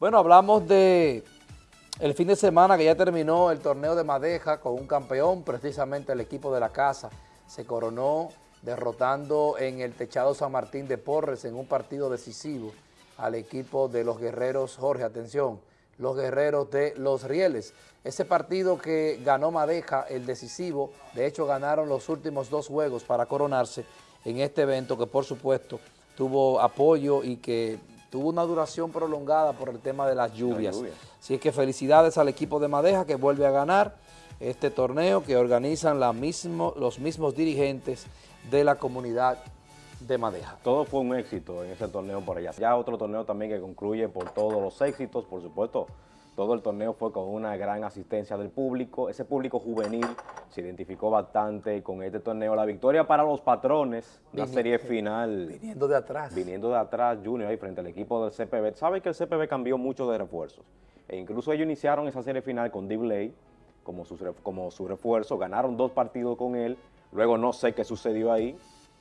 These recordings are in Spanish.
Bueno, hablamos de el fin de semana que ya terminó el torneo de Madeja con un campeón, precisamente el equipo de la casa. Se coronó derrotando en el techado San Martín de Porres en un partido decisivo al equipo de los guerreros, Jorge, atención, los guerreros de Los Rieles. Ese partido que ganó Madeja, el decisivo, de hecho ganaron los últimos dos juegos para coronarse en este evento que por supuesto tuvo apoyo y que tuvo una duración prolongada por el tema de las lluvias. Así es que felicidades al equipo de Madeja que vuelve a ganar este torneo que organizan la mismo, los mismos dirigentes de la comunidad de Madeja. Todo fue un éxito en ese torneo por allá. Ya otro torneo también que concluye por todos los éxitos, por supuesto, todo el torneo fue con una gran asistencia del público. Ese público juvenil se identificó bastante con este torneo. La victoria para los patrones, la serie final. Viniendo de atrás. Viniendo de atrás, Junior, ahí frente al equipo del CPB. Sabe que el CPB cambió mucho de refuerzos. E incluso ellos iniciaron esa serie final con D. como su, como su refuerzo. Ganaron dos partidos con él. Luego no sé qué sucedió ahí.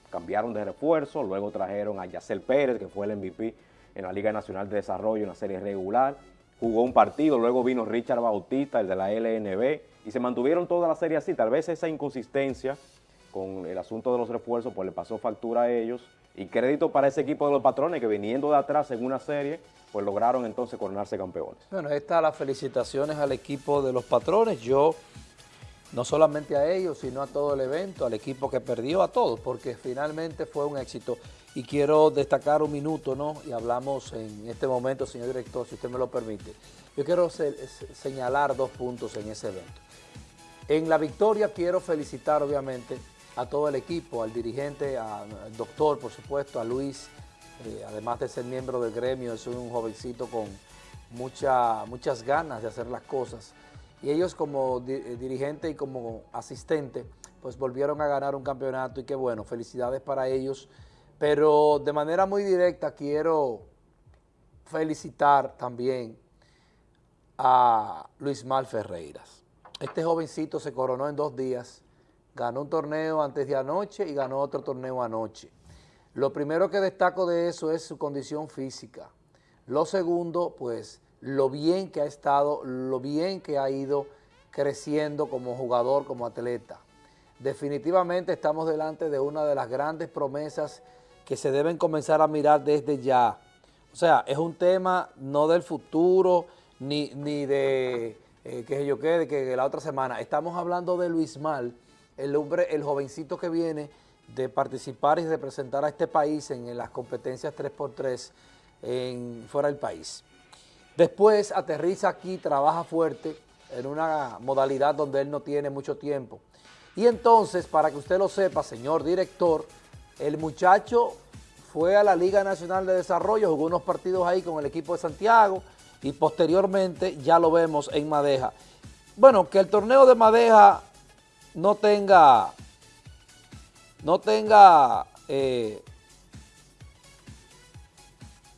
Cambiaron de refuerzo. Luego trajeron a Yacel Pérez, que fue el MVP en la Liga Nacional de Desarrollo, en la serie regular jugó un partido, luego vino Richard Bautista, el de la LNB, y se mantuvieron toda la serie así. Tal vez esa inconsistencia con el asunto de los refuerzos, pues le pasó factura a ellos. Y crédito para ese equipo de los patrones que viniendo de atrás en una serie, pues lograron entonces coronarse campeones. Bueno, estas las felicitaciones al equipo de los patrones. Yo, no solamente a ellos, sino a todo el evento, al equipo que perdió, a todos, porque finalmente fue un éxito y quiero destacar un minuto, ¿no? Y hablamos en este momento, señor director, si usted me lo permite. Yo quiero señalar dos puntos en ese evento. En la victoria quiero felicitar, obviamente, a todo el equipo, al dirigente, al doctor, por supuesto, a Luis, eh, además de ser miembro del gremio, es un jovencito con mucha, muchas ganas de hacer las cosas. Y ellos como eh, dirigente y como asistente, pues volvieron a ganar un campeonato y qué bueno, felicidades para ellos, pero de manera muy directa quiero felicitar también a Luis Mal Ferreiras. Este jovencito se coronó en dos días, ganó un torneo antes de anoche y ganó otro torneo anoche. Lo primero que destaco de eso es su condición física. Lo segundo, pues, lo bien que ha estado, lo bien que ha ido creciendo como jugador, como atleta. Definitivamente estamos delante de una de las grandes promesas que se deben comenzar a mirar desde ya. O sea, es un tema no del futuro, ni, de eh, que yo quede, que la otra semana. Estamos hablando de Luis Mal, el hombre, el jovencito que viene de participar y representar a este país en, las competencias 3x3 en, fuera del país. Después aterriza aquí, trabaja fuerte en una modalidad donde él no tiene mucho tiempo. Y entonces, para que usted lo sepa, señor director, el muchacho fue a la Liga Nacional de Desarrollo, jugó unos partidos ahí con el equipo de Santiago y posteriormente ya lo vemos en Madeja. Bueno, que el torneo de Madeja no tenga, no tenga eh,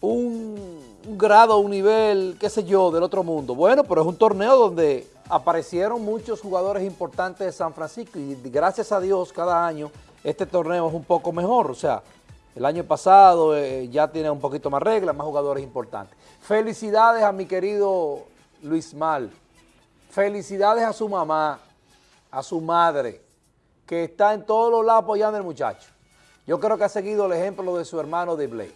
un, un grado, un nivel, qué sé yo, del otro mundo. Bueno, pero es un torneo donde aparecieron muchos jugadores importantes de San Francisco y gracias a Dios cada año este torneo es un poco mejor, o sea, el año pasado eh, ya tiene un poquito más reglas, más jugadores importantes. Felicidades a mi querido Luis Mal, felicidades a su mamá, a su madre, que está en todos los lados apoyando al muchacho. Yo creo que ha seguido el ejemplo de su hermano Dibley.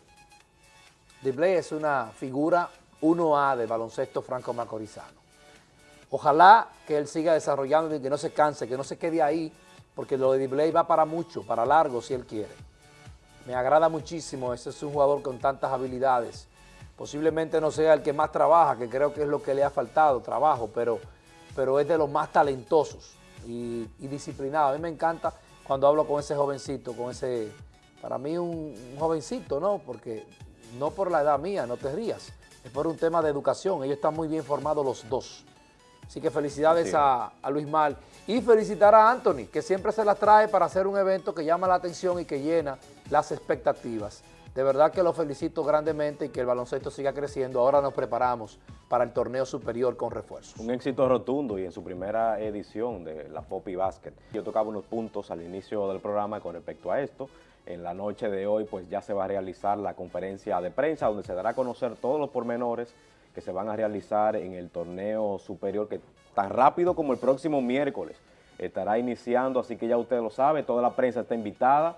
Dibley es una figura 1A de baloncesto franco macorizano. Ojalá que él siga desarrollando y que no se canse, que no se quede ahí, porque lo de Dibley va para mucho, para largo si él quiere. Me agrada muchísimo, ese es un jugador con tantas habilidades. Posiblemente no sea el que más trabaja, que creo que es lo que le ha faltado, trabajo, pero, pero es de los más talentosos y, disciplinados. A mí me encanta cuando hablo con ese jovencito, con ese, para mí un, jovencito, ¿no? Porque no por la edad mía, no te rías, es por un tema de educación, ellos están muy bien formados los dos. Así que felicidades a, a, Luis Mal y felicitar a Anthony, que siempre se las trae para hacer un evento que llama la atención y que llena las expectativas. De verdad que lo felicito grandemente y que el baloncesto siga creciendo. Ahora nos preparamos para el torneo superior con refuerzos. Un éxito rotundo y en su primera edición de la Poppy Basket. Yo tocaba unos puntos al inicio del programa con respecto a esto. En la noche de hoy pues ya se va a realizar la conferencia de prensa donde se dará a conocer todos los pormenores que se van a realizar en el torneo superior que tan rápido como el próximo miércoles estará iniciando, así que ya usted lo sabe, toda la prensa está invitada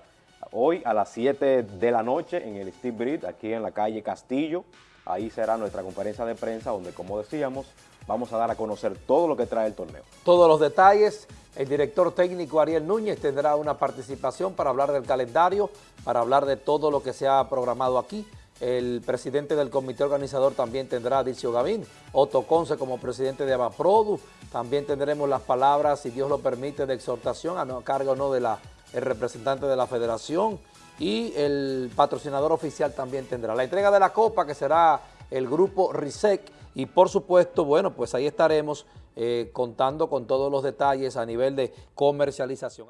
hoy a las 7 de la noche en el Steve Breed, aquí en la calle Castillo, ahí será nuestra conferencia de prensa donde, como decíamos, vamos a dar a conocer todo lo que trae el torneo. Todos los detalles, el director técnico Ariel Núñez tendrá una participación para hablar del calendario, para hablar de todo lo que se ha programado aquí, el presidente del comité organizador también tendrá a Dicio Gavín, Otto Conce como presidente de Abaprodu, también tendremos las palabras, si Dios lo permite, de exhortación a no, cargo no de la el representante de la federación y el patrocinador oficial también tendrá. La entrega de la copa que será el grupo RISEC y por supuesto, bueno, pues ahí estaremos eh, contando con todos los detalles a nivel de comercialización.